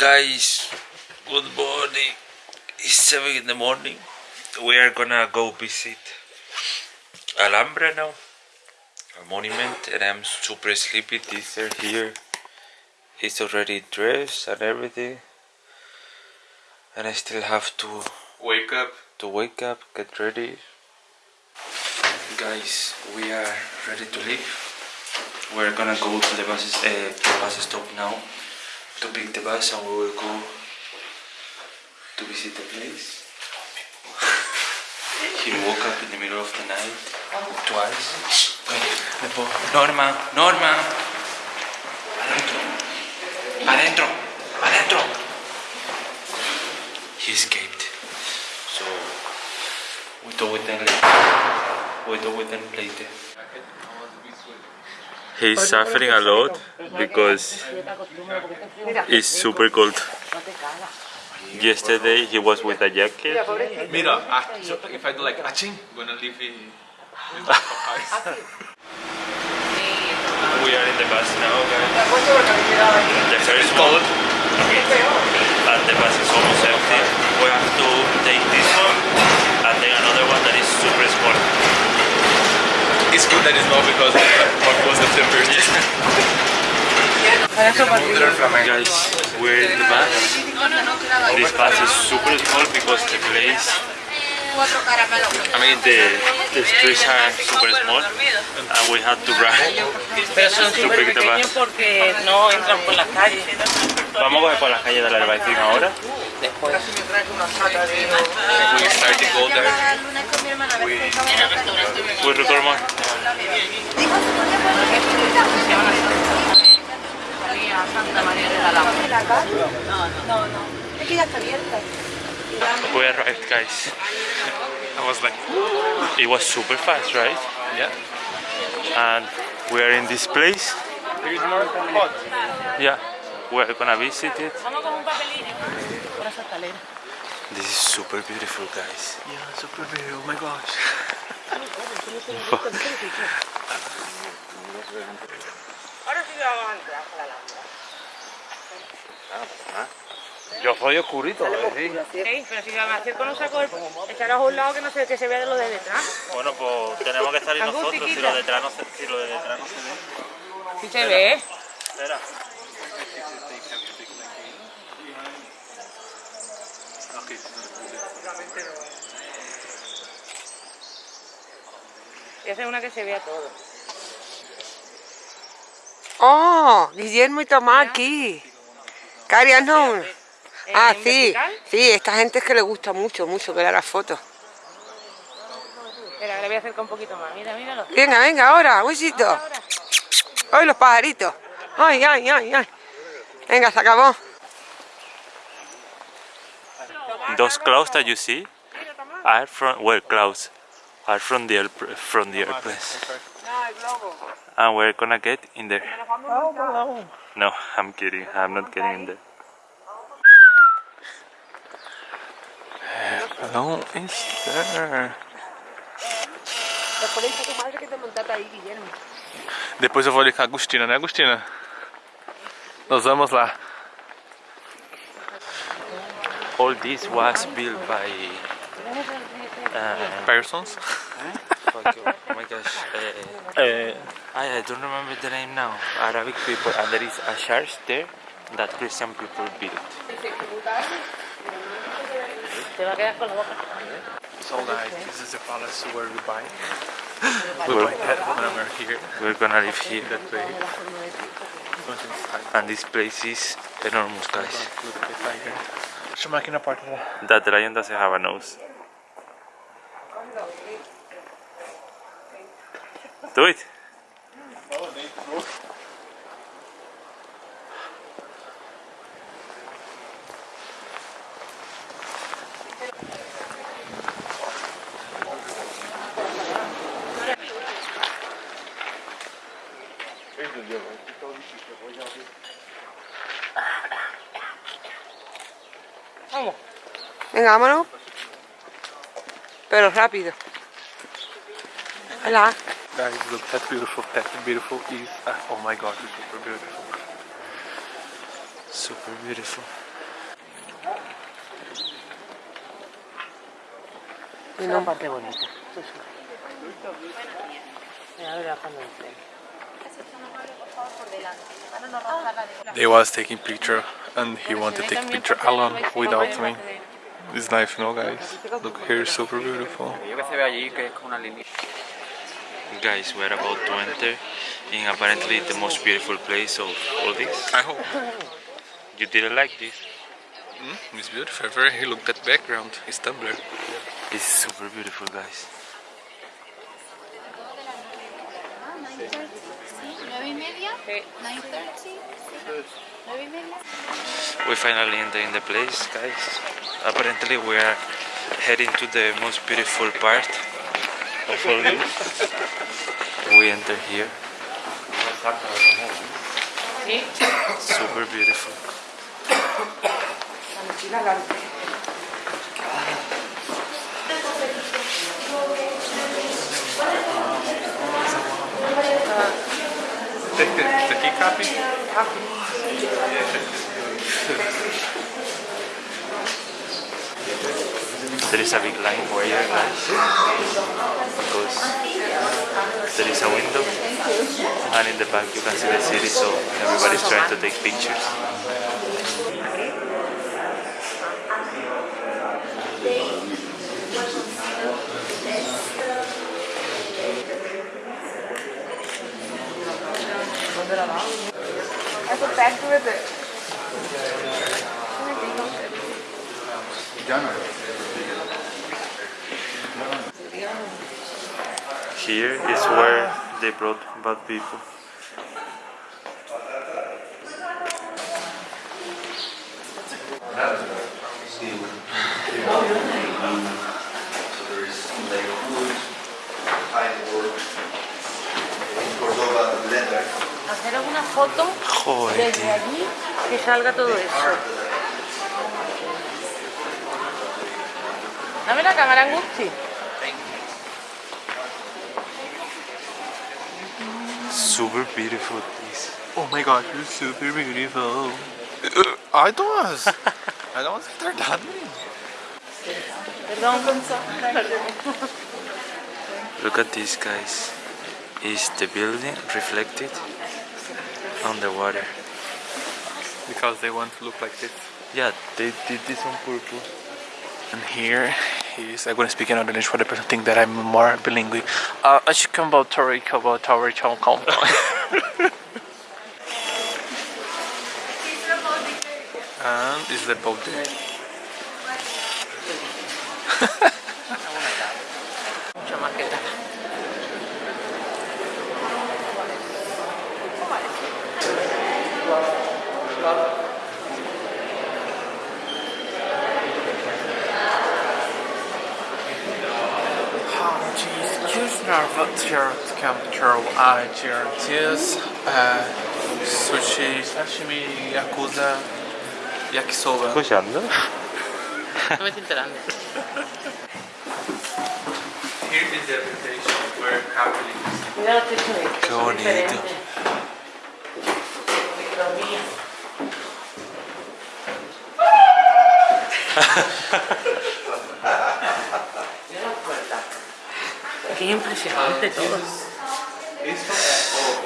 Guys, good morning. It's 7 in the morning. We are gonna go visit Alhambra now, a monument, and I'm super sleepy. This right here. is already dressed and everything, and I still have to Wake up. to wake up, get ready. Guys, we are ready to leave. We're gonna go to the bus, uh, the bus stop now to pick the bus, and we will go to visit the place. he woke up in the middle of the night twice. Norma, Norma, adentro, adentro, adentro. He escaped. So we talk with them later. We talk with them later. He's suffering a lot because it's super cold. Yesterday he was with a jacket. Mira, ah, if I do like aching, I'm gonna leave it. with. We are in the bus now, guys. The first one, and the bus is almost empty. We have to take this one and then another one that is super small. it's good that it's not because what was the first. Guys, we're in the bus. This bus is super small because the place, I mean the, the streets are super small and we had to no entran por las calles. Vamos a coger por las calles de la Albaicín ahora. Después. We start to go there. We record more. Santa María de la Alhambra. We arrived, guys. I was like, It was super fast, right? yeah. And we are in this place. Here's more hot. Yeah, we're gonna visit it. Vamos con un papelillo. Por esa escalera. This is super beautiful, guys. Yeah, super beautiful. Oh my gosh. Yo soy oscurito, Sí, pero si me acerco no saco el... Echaros a un lado que no se, que se vea de lo de detrás. Bueno, pues tenemos que salir nosotros si lo, detrás no se, si lo de detrás no se ve. Sí se ve. Espera. Esa es una que se vea todo. Oh, Guillermo y Tomás aquí. Carias no. Eh, Ah, sí. vertical. Sí, esta gente es que le gusta mucho, mucho que le haga fotos. Espera, le voy a acercar un poquito más. Mira, míralo. Venga, venga, ahora, huesito. Ay, los pajaritos. Ay, ay, ay, ay. Venga, se acabó. Those clouds that you see are from well clouds are from the from the airplanes. And we're gonna get in there. No, I'm kidding. I'm not getting in there. Hello, is there? Depois eu vou ali com a Agostina, né, Agostina? Nós vamos lá. All this was built by. Uh, Persons. Fuck you. oh my gosh. Uh, É, I, I don't remember the name now. Arabic people, and there is a church there that Christian people built. Te va a quedar con la boca. so like, this is the palace where we buy. We buy that when we're here. We're gonna live here, That way. And this place is enormous, guys. Look at the tiger. Chama aqui na porta lá. That lion doesn't have a nose. Do it. Venga, vámonos. Pero rápido. Hola. Guys, look, that beautiful, that beautiful is, uh, oh my god, it's super beautiful. Super beautiful. Es una parte bonita. Mira, ahora cuando entre. They was taking picture and he wanted to take picture alone without me. It's nice, you know, guys. Look here, super beautiful. Guys, we're about to enter in apparently the most beautiful place of all this. I hope. You didn't like this? Mm, it's beautiful. Very look at background. It's Tumblr. It's super beautiful, guys. ¿Nueve y media? ¿Nine thirty? ¿Nueve y media? We finally enter in the place, guys. Apparently, we are heading to the most beautiful part of. We enter here. Super beautiful. Take the, the key copy. There is a big line over here, guys, because there is a window, and in the back you can see the city, so everybody's trying to take pictures. I put back with it. Here is where they brought bad people. Hacer alguna foto Joder, desde tío. allí que salga todo eso. Dame la cámara, Angusti. Super beautiful this. Oh my god, you're super beautiful. Uh, I don't was. I don't was after that. Perdón. Look at this, guys. Is the building reflected on the water? Because they want to look like this. Yeah, they did this on purpose. And here is I'm gonna speak in English for the person think that I'm more bilingual. Uh, I should come about Tori, about Tori, Chong Kong. And is the boat there? Mucho más que tal. control cheers, uh, sushi, sashimi, yakuza, yakisoba. ¿Escuchando? No me estoy enterando. Here is the reputation where happening. Mira los techos estos, Qué son bonito. diferentes. Micromía. Mira Qué impresionante todo. Esto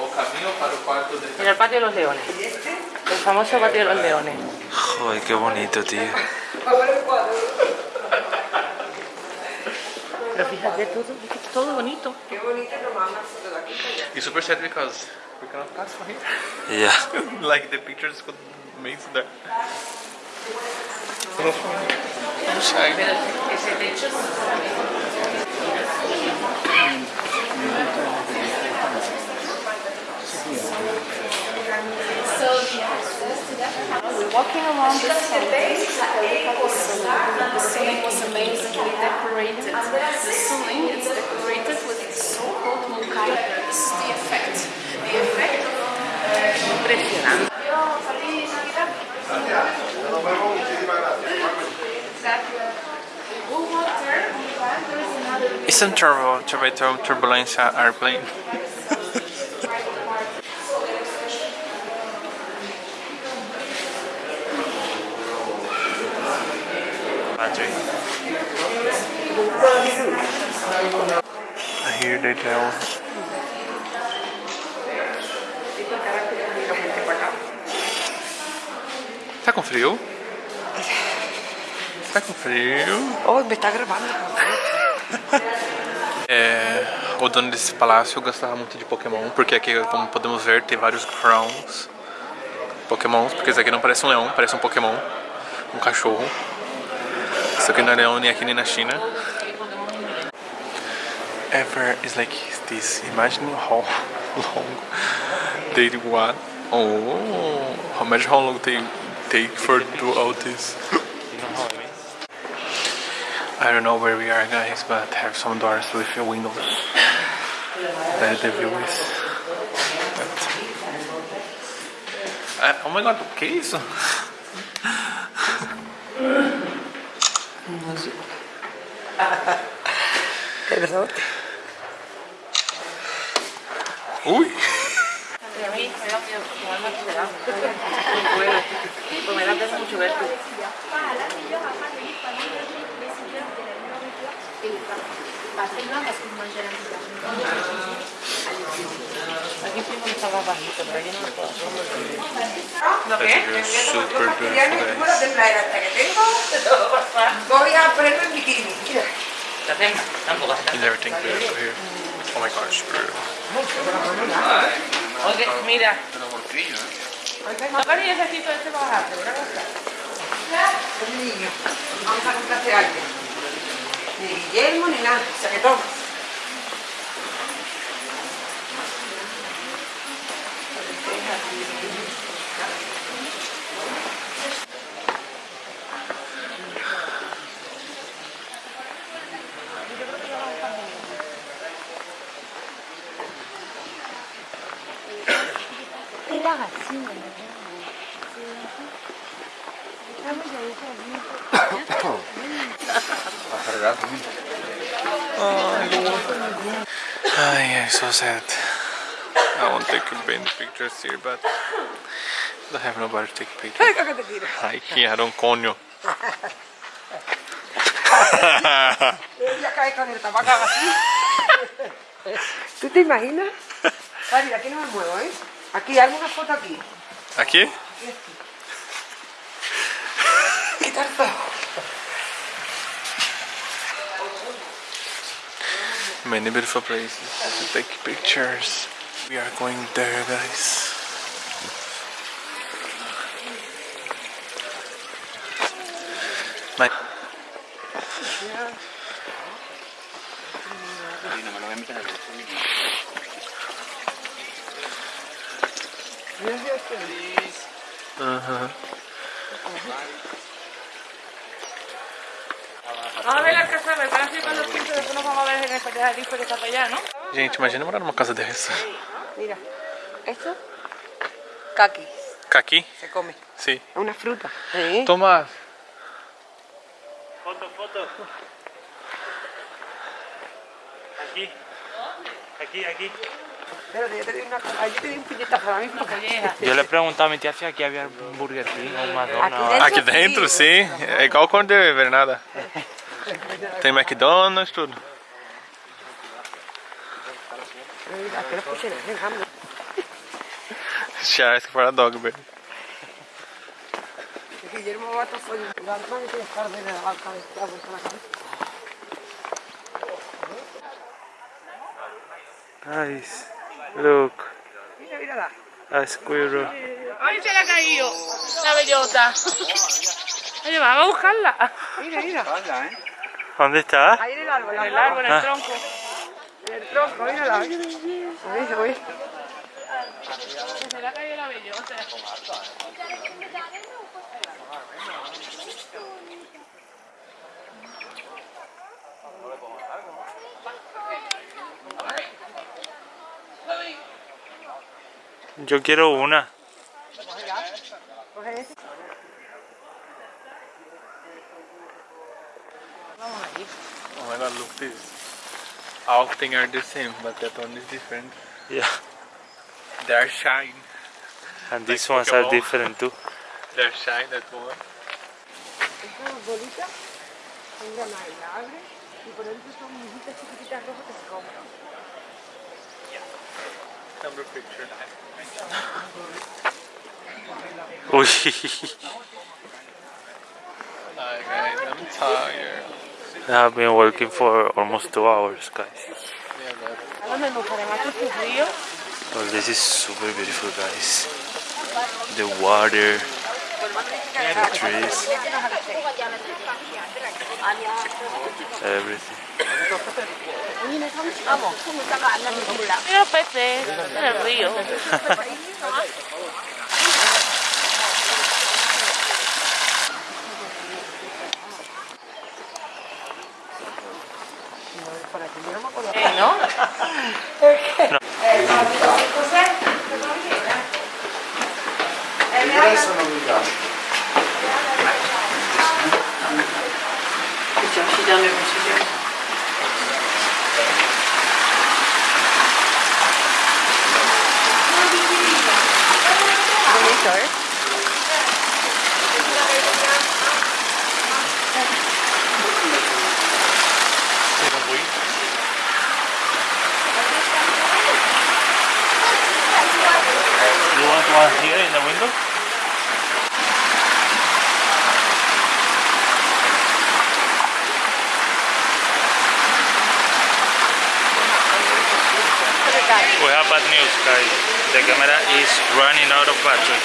o, o camino para el cuarto de Mira el patio de los leones. El famoso patio de los leones. Joder, qué bonito, tío. Pero fíjate, todo, todo bonito. Qué bonito aquí. It's super sad because we cannot pass from here. Yeah. like the pictures could make there. I'm shy. Pero ese techo We're walking around the ceiling. The ceiling was amazingly decorated. The ceiling is decorated with so-called mosaic. This is the effect. The effect of uh, impresionante. It's turbo, turbo, turbulência, airplane. Here they tell Tá com frio? Tá com frio? está oh, tá gravando. É, o dono desse palácio gostava muito de Pokémon, porque aqui, como podemos ver, tem vários crowns. Pokémons, porque esse aqui não parece um leão, parece um Pokémon. Um cachorro. Isso aqui não é leão nem aqui nem na China. Ever is like this. Imagine how long they want. Oh, imagine how long they take for do all this. I don't know where we are, guys, but I have some doors with windows. That the view is. But... Ah, oh my god, o que é a me da mucho verte. Aquí primo está más bajito, pero yo no lo puedo ¿Lo That's a super beautiful, guys. de playa hasta que tengo. Voy a ponerme en bikini. Mira. Tampoco Is everything beautiful here? Oh my gosh, beautiful. Oye, mira. No, pero yo ¿eh? necesito este para bajarte, ¿verdad? Un niño. Vamos a comprarte algo. Ni Guillermo ni nada. O sea que. Ay, I'm so sad. I won't take many pictures here, but I have nobody to take pictures. Ay, que te tiro. Ay, que era un coño. Ella cae con el tabaco así. ¿Tú te imaginas? Cari, aquí no me muevo, ¿eh? Aquí, hazme una foto aquí. Aqui? Quitar todo. Many beautiful places to take pictures. We are going there, guys. Uh-huh. Vamos a ver la casa, me parece que cuando pinto después nos vamos a ver en el pasadizo que está para allá, ¿no? Gente, imagina morar numa casa dessa. Mira, esto, caqui, Caqui? se come. Sim. Es una fruta. ¿Eh? Tomás. Foto, foto. Aquí. Aquí, aquí. Eu lhe perguntava, minha tia, aqui havia Burger King ou McDonald's. Aqui dentro, sim. É igual quando eu nada. Tem McDonald's, tudo. Charles que para dog, velho. Ai. bota look. Mira, mírala. A squirrel. ¡Ay, se le ha caído! La bellota. Oye, vamos a buscarla. Mira, mira. ¿Dónde está? Ahí en el árbol. En el árbol, en el tronco. En el tronco, mírala. Oye, oye. Se le ha caído la bellota. Yo quiero una. Oh my god, look this. All things are the same, but that one is different. Yeah. They are shine. And these Like ones are different too. They are shine, that one. Esa bolita Un granada y la abres y por dentro son muñequitas chiquititas rojas que se compran. Number picture. Hi guys, I'm tired. I've been working for almost two hours, guys. Ahora me gustaría más este río. Oh, this is super beautiful, guys. The water, trees, everything. Yeah, baby. Bonito, ¿eh? You want one here in the window? We have bad news, guys. The camera is running out of battery.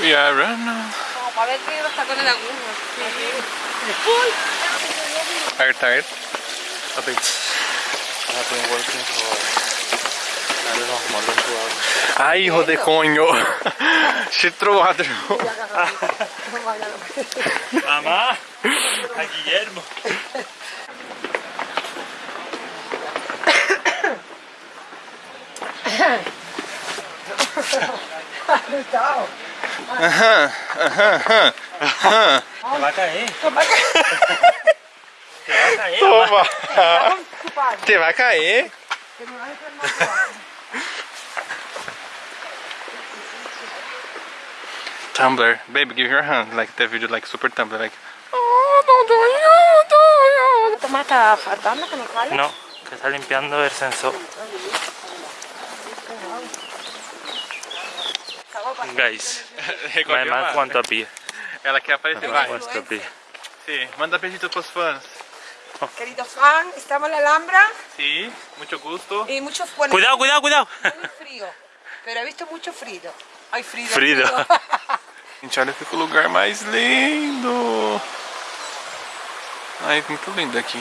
We are running. Como para ver que los tacones de aguja. Are you tired? A bit. I have been working for, É tá Ai, rodeconho! Citroadro! Mamá! A Guilhermo! Legal! Aham, aham, aham! Vai cair! Vai vai cair! Toma! Te vai cair! Te vai cair! Tumblr. Baby, give your hand. Like the video, like super Tumblr. Like, Toma esta faltando que no sale. No, que está limpiando el sensor. Guys, my mouth want to pee. Ela quer aparecer, My vai. mouth wants to pee. Sim, manda beijito pros fãs. Queridos fans, estamos en la Alhambra Sim, muito gusto. y mucho bueno, Cuidado, cuidado, cuidado. muy frío. Pero he visto mucho frío. Ay, frío. Frido. Gente, olha que lugar mais lindo. Ai, muito lindo aqui.